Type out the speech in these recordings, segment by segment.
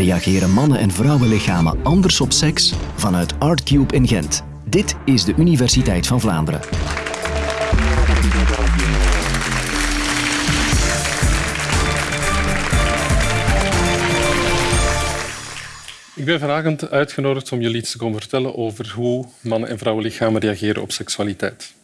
Reageren mannen- en vrouwenlichamen anders op seks? Vanuit ArtCube in Gent. Dit is de Universiteit van Vlaanderen. Ik ben vanavond uitgenodigd om jullie iets te komen vertellen over hoe mannen- en vrouwenlichamen reageren op seksualiteit.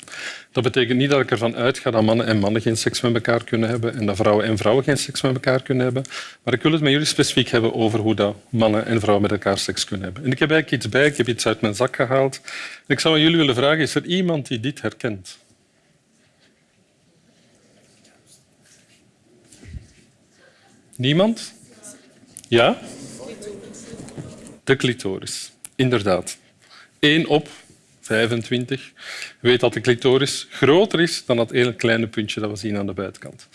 Dat betekent niet dat ik ervan uitga dat mannen en mannen geen seks met elkaar kunnen hebben en dat vrouwen en vrouwen geen seks met elkaar kunnen hebben. Maar ik wil het met jullie specifiek hebben over hoe dat mannen en vrouwen met elkaar seks kunnen hebben. En ik heb eigenlijk iets bij, ik heb iets uit mijn zak gehaald. Ik zou aan jullie willen vragen, is er iemand die dit herkent? Niemand? Ja? De clitoris, inderdaad. 1 op 25 weet dat de clitoris groter is dan dat ene kleine puntje dat we zien aan de buitenkant.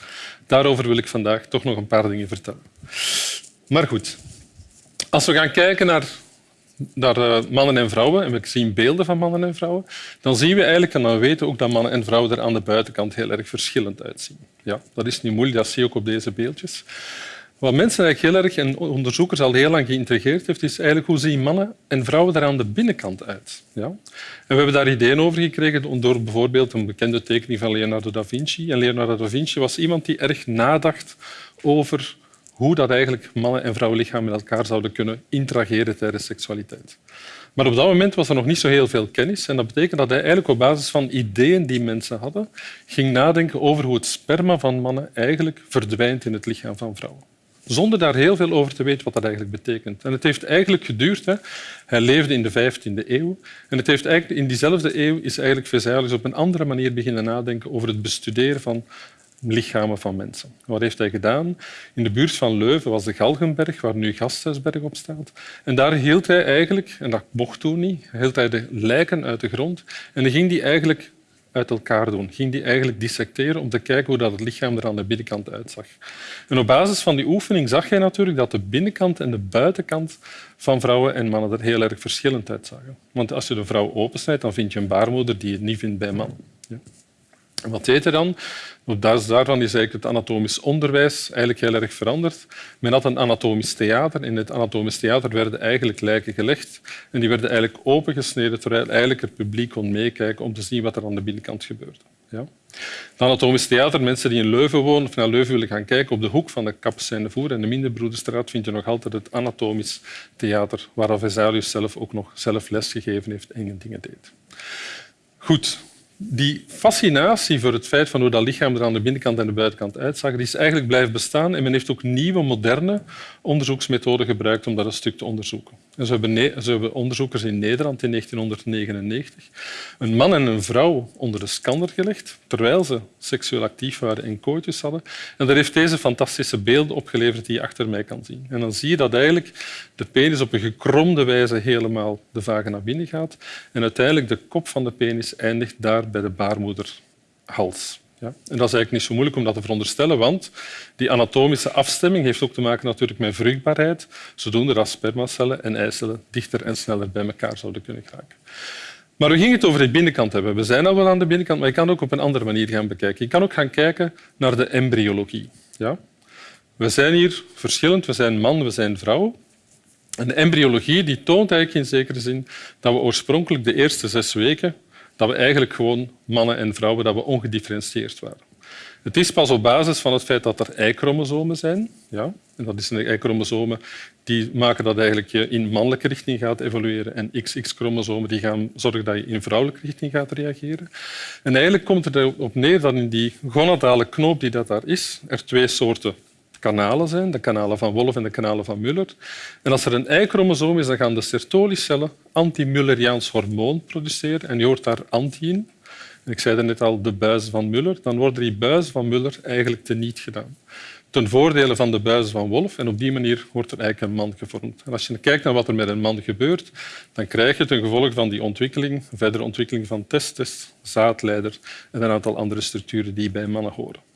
Daarover wil ik vandaag toch nog een paar dingen vertellen. Maar goed, als we gaan kijken naar, eh, mannen en vrouwen en we zien beelden van mannen en vrouwen, dan zien we eigenlijk en dan weten we ook dat mannen en vrouwen er aan de buitenkant heel erg verschillend uitzien. Ja, dat is niet moeilijk, dat zie je ook op deze beeldjes. Wat mensen eigenlijk heel erg en onderzoekers al heel lang geïntrigeerd heeft, is eigenlijk hoe zien mannen en vrouwen er aan de binnenkant uit. Ja? En we hebben daar ideeën over gekregen door bijvoorbeeld een bekende tekening van Leonardo da Vinci. En Leonardo da Vinci was iemand die erg nadacht over hoe dat eigenlijk mannen- en vrouwenlichaam met elkaar zouden kunnen interageren tijdens seksualiteit. Maar op dat moment was er nog niet zo heel veel kennis. En dat betekent dat hij eigenlijk op basis van ideeën die mensen hadden, ging nadenken over hoe het sperma van mannen eigenlijk verdwijnt in het lichaam van vrouwen zonder daar heel veel over te weten wat dat eigenlijk betekent. En het heeft eigenlijk geduurd. Hè. Hij leefde in de 15e eeuw. En het heeft eigenlijk, in diezelfde eeuw is eigenlijk Vesalius op een andere manier beginnen nadenken over het bestuderen van lichamen van mensen. Wat heeft hij gedaan? In de buurt van Leuven was de Galgenberg, waar nu Gasthuisberg op staat. En daar hield hij eigenlijk, en dat mocht toen niet, hield hij de lijken uit de grond en dan ging die eigenlijk uit elkaar doen. Ging die eigenlijk dissecteren om te kijken hoe dat het lichaam er aan de binnenkant uitzag. En op basis van die oefening zag je natuurlijk dat de binnenkant en de buitenkant van vrouwen en mannen er heel erg verschillend uitzagen. Want als je de vrouw opensnijdt, dan vind je een baarmoeder die je niet vindt bij mannen. Ja. Wat deed hij dan? Op basis daarvan is eigenlijk het anatomisch onderwijs eigenlijk heel erg veranderd. Men had een anatomisch theater. In het anatomisch theater werden eigenlijk lijken gelegd en die werden eigenlijk opengesneden terwijl eigenlijk het publiek kon meekijken om te zien wat er aan de binnenkant gebeurde. Ja. Het anatomisch theater, mensen die in Leuven wonen of naar Leuven willen gaan kijken, op de hoek van de Kappes Voer en de Minderbroederstraat vind je nog altijd het anatomisch theater, waar Vesalius zelf ook nog zelf lesgegeven heeft en dingen deed. Goed, die fascinatie voor het feit van hoe dat lichaam er aan de binnenkant en de buitenkant uitzag, die is eigenlijk blijven bestaan. En men heeft ook nieuwe, moderne onderzoeksmethoden gebruikt om dat een stuk te onderzoeken. En zo hebben, hebben onderzoekers in Nederland in 1999 een man en een vrouw onder de scanner gelegd, terwijl ze seksueel actief waren en kooitjes hadden. En daar heeft deze fantastische beelden opgeleverd die je achter mij kan zien. En dan zie je dat eigenlijk de penis op een gekromde wijze helemaal de vagina binnen gaat en uiteindelijk de kop van de penis eindigt daar bij de baarmoederhals. Ja? En dat is eigenlijk niet zo moeilijk om dat te veronderstellen, want die anatomische afstemming heeft ook te maken natuurlijk met vruchtbaarheid, zodoende dat spermacellen en eicellen dichter en sneller bij elkaar zouden kunnen geraken. Maar we gingen het over de binnenkant hebben. We zijn al wel aan de binnenkant, maar je kan ook op een andere manier gaan bekijken. Je kan ook gaan kijken naar de embryologie. Ja? We zijn hier verschillend. We zijn man, we zijn vrouw. En de embryologie die toont eigenlijk in zekere zin dat we oorspronkelijk de eerste zes weken dat we eigenlijk gewoon mannen en vrouwen dat we ongedifferentieerd waren. Het is pas op basis van het feit dat er Y-chromosomen zijn. Ja, en dat zijn de Y-chromosomen die maken dat eigenlijk je in mannelijke richting gaat evolueren en XX-chromosomen die gaan zorgen dat je in vrouwelijke richting gaat reageren. En eigenlijk komt het erop neer dat in die gonadale knoop die dat daar is, er twee soorten kanalen zijn, de kanalen van Wolff en de kanalen van Muller. En als er een Y-chromosoom is, dan gaan de Sertoli-cellen anti-Mulleriaans hormoon produceren en je hoort daar anti in. ik zei net al, de buizen van Muller. Dan worden die buizen van Muller eigenlijk teniet gedaan. Ten voordele van de buizen van Wolff. En op die manier wordt er eigenlijk een man gevormd. En als je kijkt naar wat er met een man gebeurt, dan krijg je ten gevolge van die ontwikkeling, verdere ontwikkeling van testes, zaadleider en een aantal andere structuren die bij mannen horen.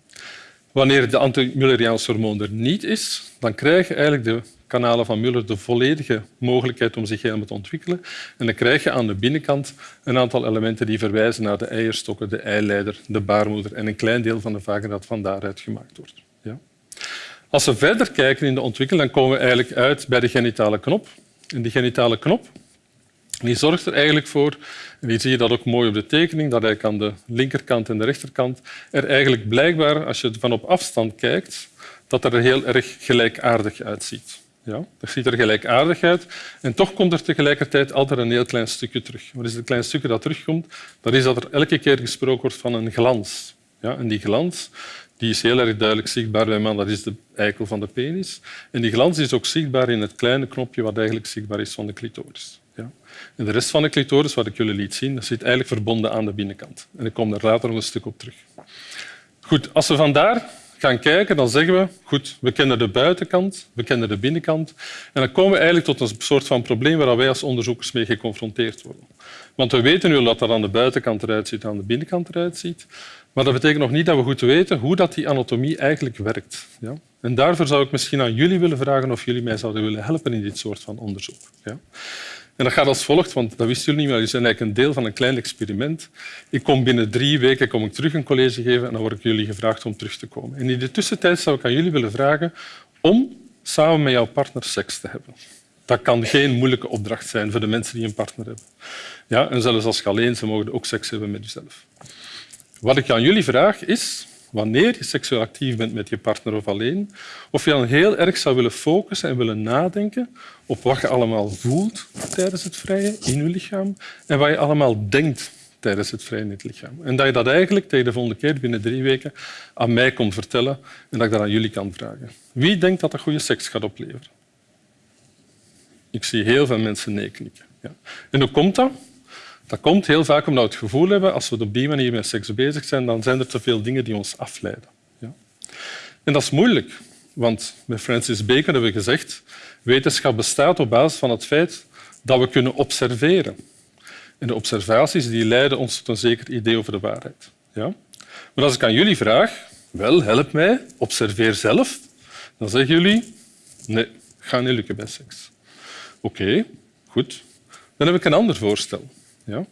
Wanneer de anti-Mulleriaans hormoon er niet is, dan krijgen eigenlijk de kanalen van Muller de volledige mogelijkheid om zich helemaal te ontwikkelen. En dan krijg je aan de binnenkant een aantal elementen die verwijzen naar de eierstokken, de eileider, de baarmoeder en een klein deel van de vagina dat van daaruit gemaakt wordt. Ja? Als we verder kijken in de ontwikkeling, dan komen we eigenlijk uit bij de genitale knop. En die genitale knop die zorgt er eigenlijk voor, en hier zie je dat ook mooi op de tekening, dat hij aan de linkerkant en de rechterkant er eigenlijk blijkbaar, als je van op afstand kijkt, dat er heel erg gelijkaardig uitziet. Ja, dat ziet er gelijkaardig uit. En toch komt er tegelijkertijd altijd een heel klein stukje terug. Wat is het klein stukje dat terugkomt? Dat is dat er elke keer gesproken wordt van een glans. Ja, en die glans die is heel erg duidelijk zichtbaar bij man. Dat is de eikel van de penis. En die glans is ook zichtbaar in het kleine knopje wat eigenlijk zichtbaar is van de clitoris. Ja. En de rest van de clitoris, wat ik jullie liet zien, dat zit eigenlijk verbonden aan de binnenkant. En ik kom daar later nog een stuk op terug. Goed, als we vandaar gaan kijken, dan zeggen we, goed, we kennen de buitenkant, we kennen de binnenkant. En dan komen we eigenlijk tot een soort van probleem waar wij als onderzoekers mee geconfronteerd worden. Want we weten nu dat dat aan de buitenkant eruit ziet aan de binnenkant eruit ziet. Maar dat betekent nog niet dat we goed weten hoe dat die anatomie eigenlijk werkt. Ja? En daarvoor zou ik misschien aan jullie willen vragen of jullie mij zouden willen helpen in dit soort van onderzoek. Ja? En dat gaat als volgt, want dat wisten jullie niet, maar jullie zijn eigenlijk een deel van een klein experiment. Ik kom binnen drie weken kom ik terug een college geven en dan word ik jullie gevraagd om terug te komen. En in de tussentijd zou ik aan jullie willen vragen om samen met jouw partner seks te hebben. Dat kan geen moeilijke opdracht zijn voor de mensen die een partner hebben. Ja, en zelfs als je alleen ze mogen ook seks hebben met jezelf. Wat ik aan jullie vraag is, wanneer je seksueel actief bent met je partner of alleen, of je dan heel erg zou willen focussen en willen nadenken op wat je allemaal voelt tijdens het vrije in je lichaam en wat je allemaal denkt tijdens het vrije in het lichaam. En dat je dat eigenlijk tegen de volgende keer binnen drie weken aan mij komt vertellen en dat ik dat aan jullie kan vragen. Wie denkt dat dat goede seks gaat opleveren? Ik zie heel veel mensen nee knikken. Ja. En hoe komt dat? Dat komt heel vaak omdat we het gevoel hebben, als we op die manier met seks bezig zijn, dan zijn er te veel dingen die ons afleiden. Ja. En dat is moeilijk, want met Francis Bacon hebben we gezegd wetenschap bestaat op basis van het feit dat we kunnen observeren. En de observaties die leiden ons tot een zeker idee over de waarheid. Ja? Maar als ik aan jullie vraag, wel, help mij, observeer zelf, dan zeggen jullie, nee, ga niet lukken bij seks. Oké, goed. Dan heb ik een ander voorstel. Ja?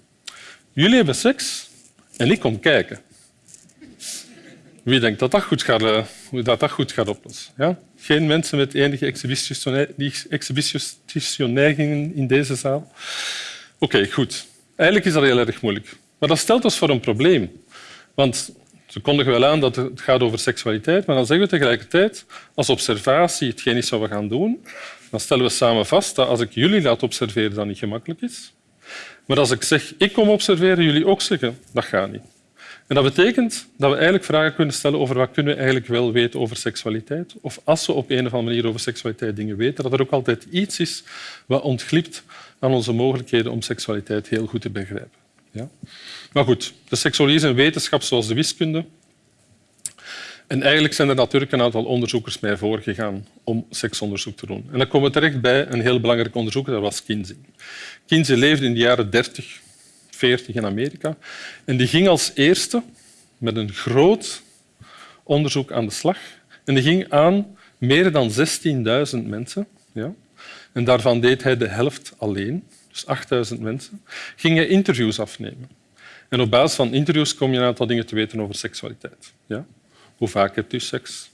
Jullie hebben seks en ik kom kijken. Wie denkt dat dat goed gaat, uh, dat dat goed gaat oplossen? Ja? Geen mensen met enige exhibitioneigingen in deze zaal? Oké, goed. Eigenlijk is dat heel erg moeilijk. Maar dat stelt ons voor een probleem. Want ze kondigen wel aan dat het gaat over seksualiteit, maar dan zeggen we tegelijkertijd, als observatie hetgeen is wat we gaan doen, dan stellen we samen vast dat als ik jullie laat observeren, dat niet gemakkelijk is. Maar als ik zeg, ik kom observeren, jullie ook zeggen, dat gaat niet. En dat betekent dat we eigenlijk vragen kunnen stellen over wat kunnen we eigenlijk wel weten over seksualiteit. Of als we op een of andere manier over seksualiteit dingen weten, dat er ook altijd iets is wat ontglipt aan onze mogelijkheden om seksualiteit heel goed te begrijpen. Ja? Maar goed, de seksuologie is een wetenschap zoals de wiskunde. En eigenlijk zijn er natuurlijk een aantal onderzoekers mij voorgegaan om seksonderzoek te doen. En dan komen we terecht bij een heel belangrijk onderzoeker, dat was Kinsey. Kinsey leefde in de jaren 30, 40 in Amerika. En die ging als eerste met een groot onderzoek aan de slag. En die ging aan meer dan 16.000 mensen. Ja. En daarvan deed hij de helft alleen, dus 8.000 mensen. Ging hij interviews afnemen. En op basis van interviews kom je een aantal dingen te weten over seksualiteit. Ja. Hoe vaak hebt u seks?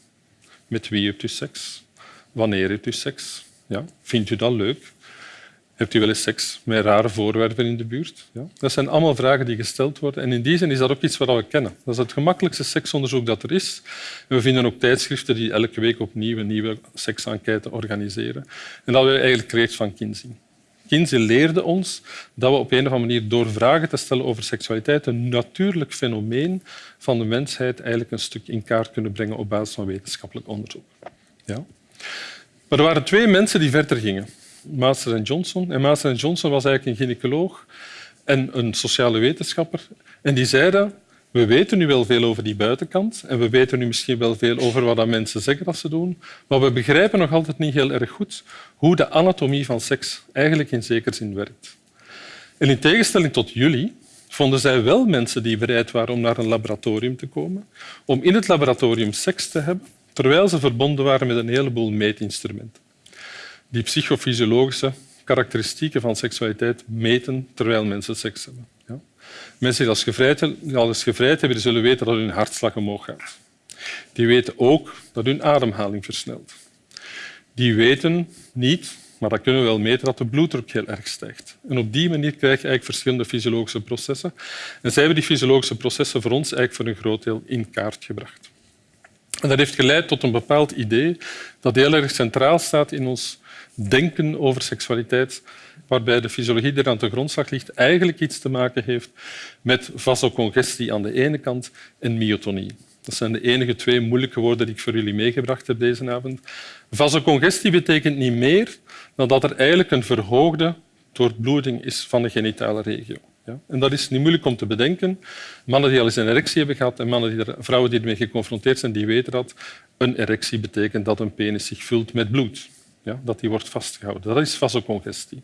Met wie hebt u seks? Wanneer hebt u seks? Ja. Vindt u dat leuk? Hebt u wel eens seks met rare voorwerpen in de buurt? Ja? Dat zijn allemaal vragen die gesteld worden. En in die zin is dat ook iets wat we kennen. Dat is het gemakkelijkste seksonderzoek dat er is. We vinden ook tijdschriften die elke week opnieuw een nieuwe seksenquête organiseren. En dat we eigenlijk geleerd van Kinsey. Kinsey leerde ons dat we op een of andere manier door vragen te stellen over seksualiteit een natuurlijk fenomeen van de mensheid eigenlijk een stuk in kaart kunnen brengen op basis van wetenschappelijk onderzoek. Ja? Maar er waren twee mensen die verder gingen. Master en Johnson. En Master en Johnson was eigenlijk een gynaecoloog en een sociale wetenschapper. En die zeiden, we weten nu wel veel over die buitenkant en we weten nu misschien wel veel over wat mensen zeggen dat ze doen, maar we begrijpen nog altijd niet heel erg goed hoe de anatomie van seks eigenlijk in zekere zin werkt. In tegenstelling tot jullie vonden zij wel mensen die bereid waren om naar een laboratorium te komen, om in het laboratorium seks te hebben, terwijl ze verbonden waren met een heleboel meetinstrumenten die psychofysiologische karakteristieken van seksualiteit meten terwijl mensen seks hebben. Mensen die al eens gevrijd hebben, zullen weten dat hun hartslag omhoog gaat. Die weten ook dat hun ademhaling versnelt. Die weten niet, maar dat kunnen we wel meten, dat de bloeddruk heel erg stijgt. En op die manier krijg je eigenlijk verschillende fysiologische processen. En zij hebben die fysiologische processen voor ons eigenlijk voor een groot deel in kaart gebracht. En dat heeft geleid tot een bepaald idee dat heel erg centraal staat in ons denken over seksualiteit, waarbij de fysiologie die er aan de grondslag ligt eigenlijk iets te maken heeft met vasocongestie aan de ene kant en myotonie. Dat zijn de enige twee moeilijke woorden die ik voor jullie meegebracht heb deze avond. Vasocongestie betekent niet meer dan dat er eigenlijk een verhoogde doorbloeding is van de genitale regio. Ja? En dat is niet moeilijk om te bedenken. Mannen die al eens een erectie hebben gehad en mannen die er, vrouwen die ermee geconfronteerd zijn, die weten dat een erectie betekent dat een penis zich vult met bloed. Ja, dat die wordt vastgehouden. Dat is vasocongestie.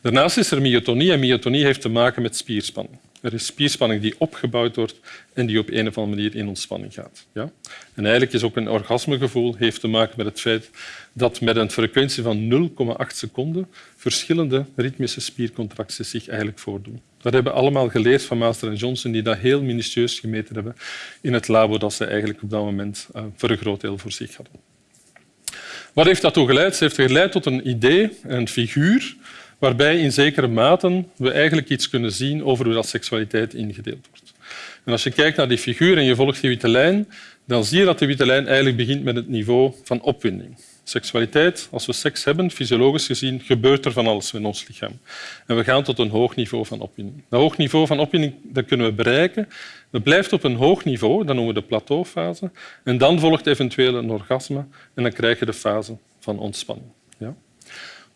Daarnaast is er myotonie en myotonie heeft te maken met spierspanning. Er is spierspanning die opgebouwd wordt en die op een of andere manier in ontspanning gaat. Ja? En eigenlijk is ook een orgasmegevoel heeft te maken met het feit dat met een frequentie van 0,8 seconden verschillende ritmische spiercontracties zich eigenlijk voordoen. Dat hebben we allemaal geleerd van Master en Johnson, die dat heel minutieus gemeten hebben in het labo dat ze eigenlijk op dat moment uh, voor een groot deel voor zich hadden. Wat heeft dat toe geleid? Ze heeft geleid tot een idee, een figuur, waarbij in zekere mate we eigenlijk iets kunnen zien over hoe dat seksualiteit ingedeeld wordt. En als je kijkt naar die figuur en je volgt die witte lijn, dan zie je dat de witte lijn eigenlijk begint met het niveau van opwinding. Seksualiteit, als we seks hebben, fysiologisch gezien, gebeurt er van alles in ons lichaam. En we gaan tot een hoog niveau van opwinding. Dat hoog niveau van opwinding dat kunnen we bereiken. Dat blijft op een hoog niveau, dat noemen we de plateaufase. En dan volgt eventueel een orgasme en dan krijg je de fase van ontspanning. Ja?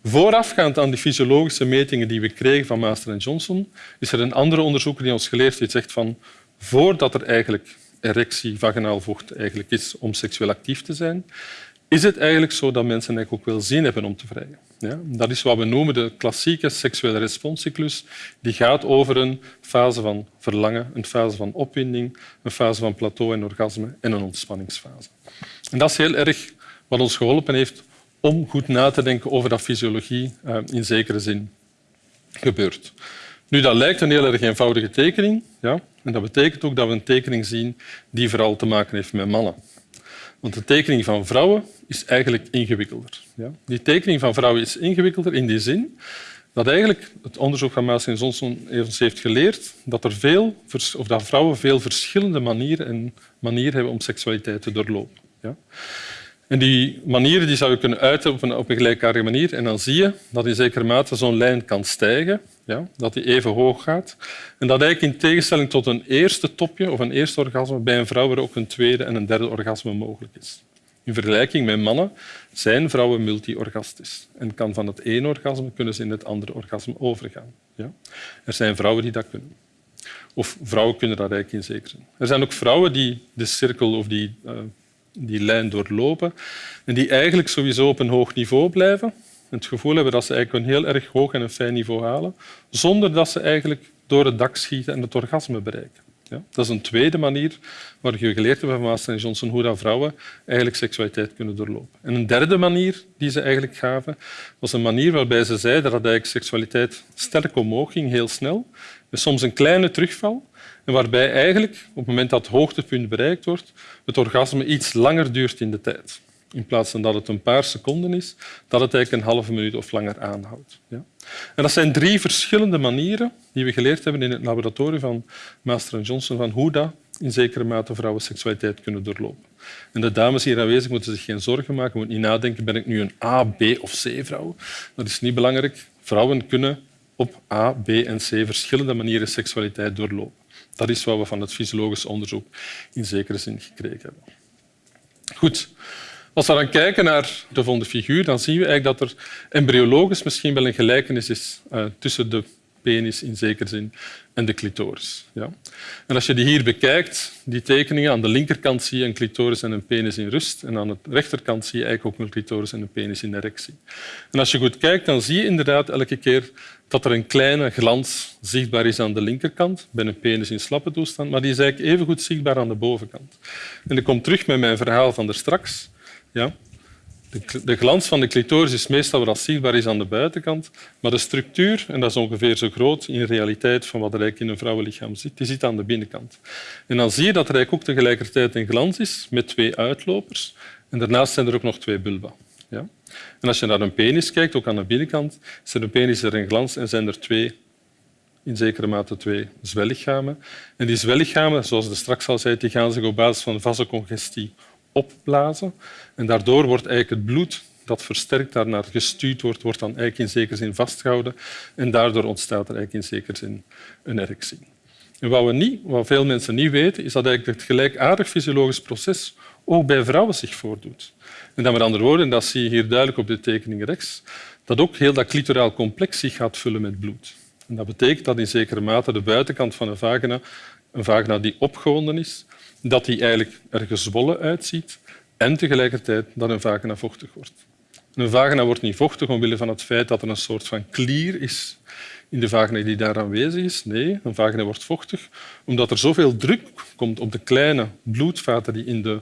Voorafgaand aan die fysiologische metingen die we kregen van Master en Johnson, is er een andere onderzoeker die ons geleerd heeft zegt van voordat er eigenlijk erectie, vaginaal vocht eigenlijk is om seksueel actief te zijn, is het eigenlijk zo dat mensen eigenlijk ook wel zin hebben om te vrijen. Ja, dat is wat we noemen de klassieke seksuele responscyclus. Die gaat over een fase van verlangen, een fase van opwinding, een fase van plateau en orgasme en een ontspanningsfase. En dat is heel erg wat ons geholpen heeft om goed na te denken over dat fysiologie uh, in zekere zin gebeurt. Nu, dat lijkt een heel erg eenvoudige tekening. Ja? En dat betekent ook dat we een tekening zien die vooral te maken heeft met mannen. Want de tekening van vrouwen is eigenlijk ingewikkelder. Ja? Die tekening van vrouwen is ingewikkelder in die zin dat eigenlijk het onderzoek van Maas en Johnson ons heeft geleerd dat, er veel, of dat vrouwen veel verschillende manieren, en manieren hebben om seksualiteit te doorlopen. Ja? En die manieren die zou je kunnen uiten op een, op een gelijkaardige manier. En dan zie je dat in zekere mate zo'n lijn kan stijgen, ja, dat die even hoog gaat. En dat eigenlijk in tegenstelling tot een eerste topje of een eerste orgasme bij een vrouw er ook een tweede en een derde orgasme mogelijk is. In vergelijking met mannen zijn vrouwen multiorgastisch en kan van het ene orgasme kunnen ze in het andere orgasme overgaan. Ja? Er zijn vrouwen die dat kunnen. Of vrouwen kunnen dat eigenlijk in zekere. Er zijn ook vrouwen die de cirkel of die uh, die lijn doorlopen en die eigenlijk sowieso op een hoog niveau blijven. Het gevoel hebben dat ze eigenlijk een heel erg hoog en een fijn niveau halen, zonder dat ze eigenlijk door het dak schieten en het orgasme bereiken. Ja, dat is een tweede manier waar je geleerd hebt van Master Johnson hoe dat vrouwen eigenlijk seksualiteit kunnen doorlopen. En een derde manier die ze eigenlijk gaven, was een manier waarbij ze zeiden dat eigenlijk seksualiteit sterk omhoog ging, heel snel, met soms een kleine terugval, en waarbij eigenlijk op het moment dat het hoogtepunt bereikt wordt, het orgasme iets langer duurt in de tijd. In plaats van dat het een paar seconden is, dat het eigenlijk een halve minuut of langer aanhoudt. Ja? En dat zijn drie verschillende manieren die we geleerd hebben in het laboratorium van Master Johnson van hoe dat in zekere mate vrouwen seksualiteit kunnen doorlopen. En de dames hier aanwezig moeten zich geen zorgen maken, moeten niet nadenken, ben ik nu een A, B of C-vrouw? Dat is niet belangrijk. Vrouwen kunnen op A, B en C verschillende manieren seksualiteit doorlopen. Dat is wat we van het fysiologisch onderzoek in zekere zin gekregen hebben. Goed. Als we dan kijken naar de volgende figuur, dan zien we eigenlijk dat er embryologisch misschien wel een gelijkenis is uh, tussen de penis in zekere zin en de clitoris. Ja. En als je die hier bekijkt, die tekeningen, aan de linkerkant zie je een clitoris en een penis in rust en aan de rechterkant zie je eigenlijk ook een clitoris en een penis in erectie. En als je goed kijkt, dan zie je inderdaad elke keer dat er een kleine glans zichtbaar is aan de linkerkant, bij een penis in slappe toestand, maar die is eigenlijk even goed zichtbaar aan de bovenkant. En ik kom terug met mijn verhaal van straks. Ja. De, de glans van de clitoris is meestal wat zichtbaar is aan de buitenkant, maar de structuur, en dat is ongeveer zo groot in realiteit van wat er eigenlijk in een vrouwenlichaam zit, die zit aan de binnenkant. En dan zie je dat er eigenlijk ook tegelijkertijd een glans is met twee uitlopers. En daarnaast zijn er ook nog twee bulba. Ja? En als je naar een penis kijkt, ook aan de binnenkant, is er een penis er een glans en zijn er twee, in zekere mate twee zwellichamen. En die zwellichamen, zoals ik straks al zei, die gaan zich op basis van vasocongestie opblazen. En daardoor wordt eigenlijk het bloed dat versterkt daarnaar gestuurd wordt, wordt dan eigenlijk in zekere zin vastgehouden. En daardoor ontstaat er eigenlijk in zekere zin een erectie. En wat, we niet, wat veel mensen niet weten, is dat eigenlijk het gelijkaardig fysiologisch proces ook bij vrouwen zich voordoet. En dat met andere woorden, dat zie je hier duidelijk op de tekening rechts, dat ook heel dat clitoraal complex zich gaat vullen met bloed. En dat betekent dat in zekere mate de buitenkant van een vagina, een vagina die opgewonden is, dat die eigenlijk er gezwollen uitziet en tegelijkertijd dat een vagina vochtig wordt. Een vagina wordt niet vochtig omwille van het feit dat er een soort van klier is in de vagina die daar aanwezig is. Nee, een vagina wordt vochtig omdat er zoveel druk komt op de kleine bloedvaten die in de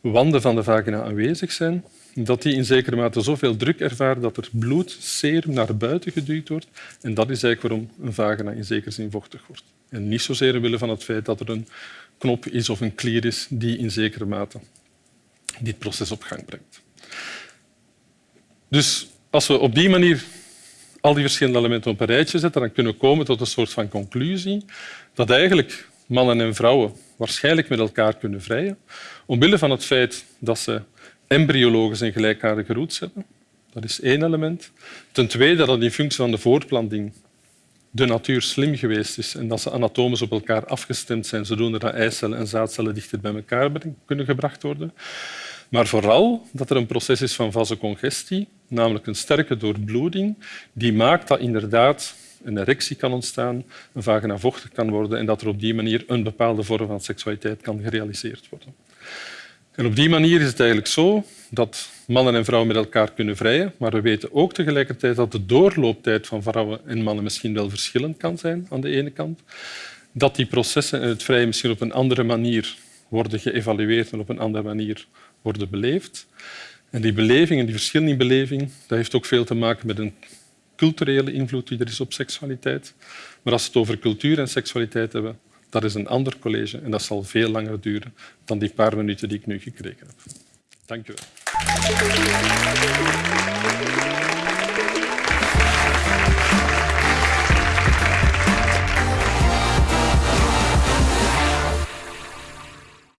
wanden van de vagina aanwezig zijn, dat die in zekere mate zoveel druk ervaren dat er bloed, serum naar buiten geduwd wordt. En dat is eigenlijk waarom een vagina in zekere zin vochtig wordt. En niet zozeer omwille van het feit dat er een knop is of een klier is die in zekere mate dit proces op gang brengt. Dus als we op die manier al die verschillende elementen op een rijtje zetten, dan kunnen we komen tot een soort van conclusie dat eigenlijk mannen en vrouwen waarschijnlijk met elkaar kunnen vrijen, omwille van het feit dat ze embryologisch een gelijkaardige roots hebben. Dat is één element. Ten tweede dat in functie van de voortplanting de natuur slim geweest is en dat ze anatomisch op elkaar afgestemd zijn, zodoende dat eicellen en zaadcellen dichter bij elkaar kunnen gebracht worden. Maar vooral dat er een proces is van vasocongestie, namelijk een sterke doorbloeding, die maakt dat inderdaad een erectie kan ontstaan, een vagina vochtig kan worden en dat er op die manier een bepaalde vorm van seksualiteit kan gerealiseerd worden. En op die manier is het eigenlijk zo dat mannen en vrouwen met elkaar kunnen vrijen, maar we weten ook tegelijkertijd dat de doorlooptijd van vrouwen en mannen misschien wel verschillend kan zijn aan de ene kant. Dat die processen en het vrijen misschien op een andere manier worden geëvalueerd en op een andere manier worden beleefd. En die beleving en die verschillen in beleving, dat heeft ook veel te maken met een culturele invloed die er is op seksualiteit. Maar als we het over cultuur en seksualiteit hebben, dat is een ander college en dat zal veel langer duren dan die paar minuten die ik nu gekregen heb. Dank u wel. Thank you.